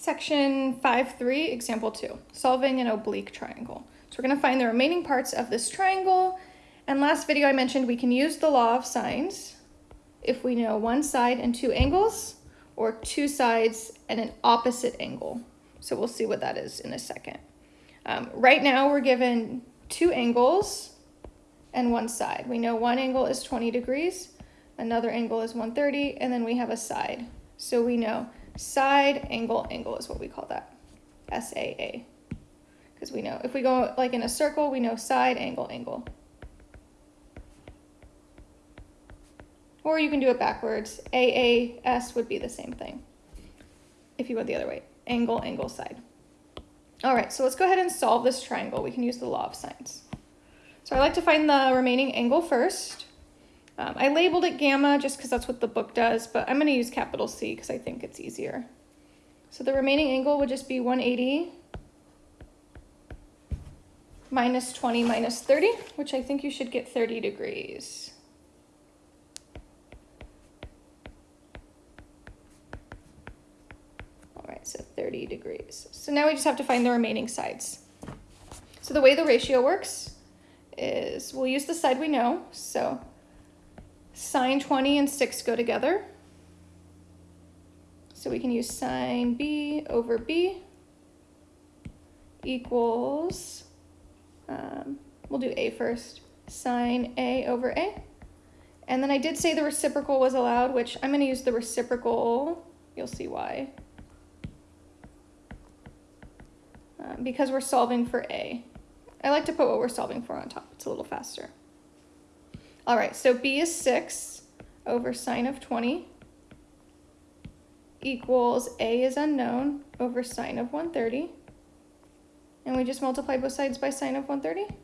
Section 5.3, example 2, solving an oblique triangle. So we're going to find the remaining parts of this triangle. And last video I mentioned we can use the law of sines if we know one side and two angles, or two sides and an opposite angle. So we'll see what that is in a second. Um, right now we're given two angles and one side. We know one angle is 20 degrees, another angle is 130, and then we have a side. So we know side angle angle is what we call that, SAA. Because we know, if we go like in a circle, we know side angle angle. Or you can do it backwards. AAS would be the same thing. If you went the other way, angle, angle, side. All right, so let's go ahead and solve this triangle. We can use the law of sines. So I like to find the remaining angle first. Um, I labeled it gamma just because that's what the book does, but I'm going to use capital C because I think it's easier. So the remaining angle would just be 180 minus 20 minus 30, which I think you should get 30 degrees. All right, so 30 degrees. So now we just have to find the remaining sides. So the way the ratio works is we'll use the side we know. So sine 20 and 6 go together. So we can use sine b over b equals, um, we'll do a first, sine a over a. And then I did say the reciprocal was allowed, which I'm going to use the reciprocal. You'll see why. Uh, because we're solving for a. I like to put what we're solving for on top. It's a little faster. All right, so b is 6 over sine of 20 equals a is unknown over sine of 130. And we just multiply both sides by sine of 130.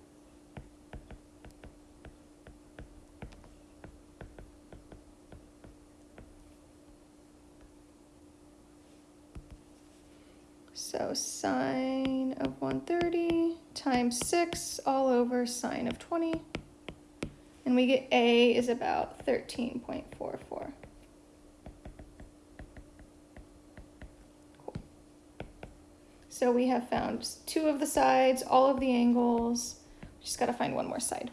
So sine of 130 times 6 all over sine of 20. And we get A is about 13.44. Cool. So we have found two of the sides, all of the angles. We just got to find one more side.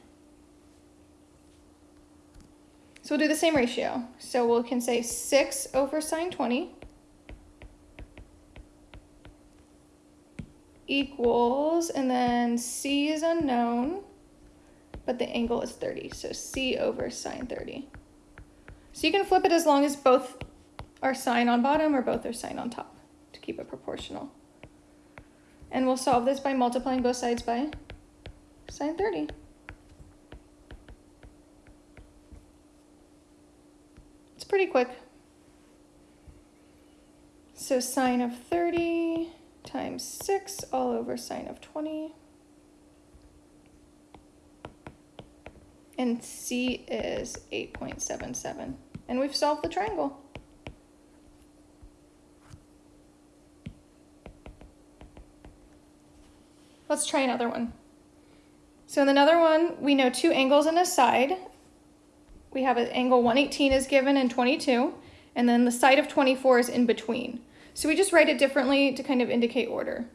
So we'll do the same ratio. So we can say 6 over sine 20 equals, and then C is unknown but the angle is 30. So C over sine 30. So you can flip it as long as both are sine on bottom or both are sine on top to keep it proportional. And we'll solve this by multiplying both sides by sine 30. It's pretty quick. So sine of 30 times 6 all over sine of 20. And C is 8.77. And we've solved the triangle. Let's try another one. So in another one, we know two angles and a side. We have an angle 118 is given and 22, and then the side of 24 is in between. So we just write it differently to kind of indicate order.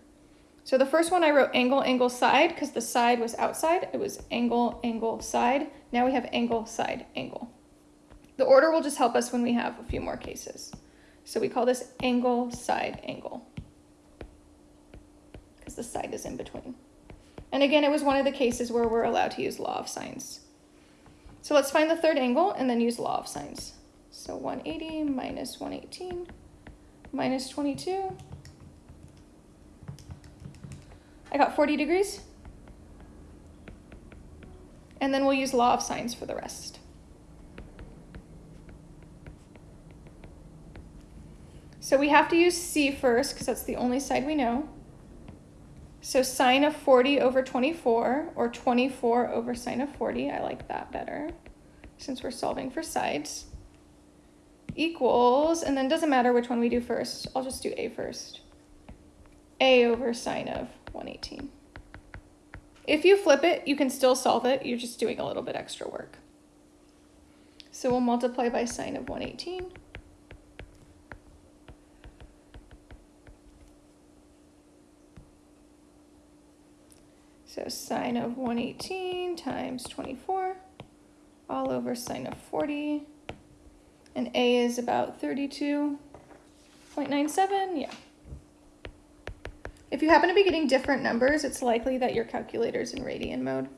So the first one I wrote angle, angle, side, because the side was outside. It was angle, angle, side. Now we have angle, side, angle. The order will just help us when we have a few more cases. So we call this angle, side, angle, because the side is in between. And again, it was one of the cases where we're allowed to use law of sines. So let's find the third angle and then use law of sines. So 180 minus 118 minus 22 I got 40 degrees. And then we'll use law of sines for the rest. So we have to use C first because that's the only side we know. So sine of 40 over 24, or 24 over sine of 40, I like that better, since we're solving for sides, equals, and then doesn't matter which one we do first, I'll just do A first a over sine of 118. If you flip it, you can still solve it. You're just doing a little bit extra work. So we'll multiply by sine of 118. So sine of 118 times 24 all over sine of 40. And A is about 32.97, yeah. If you happen to be getting different numbers, it's likely that your calculator is in radian mode.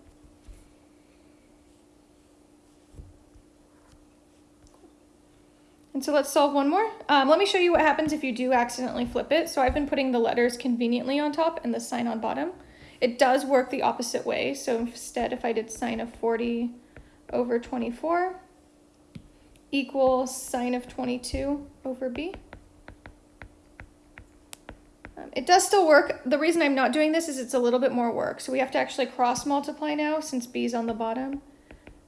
And so let's solve one more. Um, let me show you what happens if you do accidentally flip it. So I've been putting the letters conveniently on top and the sine on bottom. It does work the opposite way. So instead, if I did sine of 40 over 24 equals sine of 22 over b. It does still work. The reason I'm not doing this is it's a little bit more work. So we have to actually cross multiply now since b is on the bottom.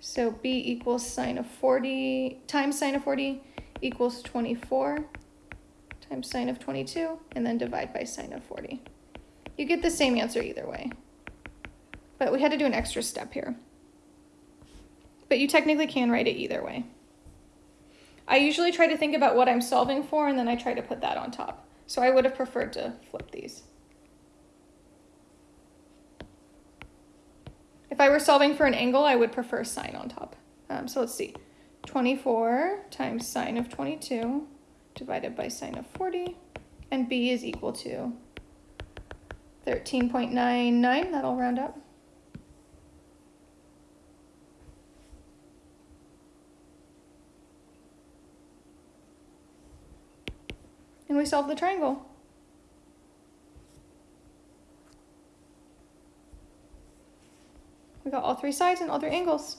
So b equals sine of 40 times sine of 40 equals 24 times sine of 22 and then divide by sine of 40. You get the same answer either way. But we had to do an extra step here. But you technically can write it either way. I usually try to think about what I'm solving for and then I try to put that on top. So I would have preferred to flip these. If I were solving for an angle, I would prefer sine on top. Um, so let's see. 24 times sine of 22 divided by sine of 40. And b is equal to 13.99. That'll round up. And we solve the triangle. We got all three sides and all three angles.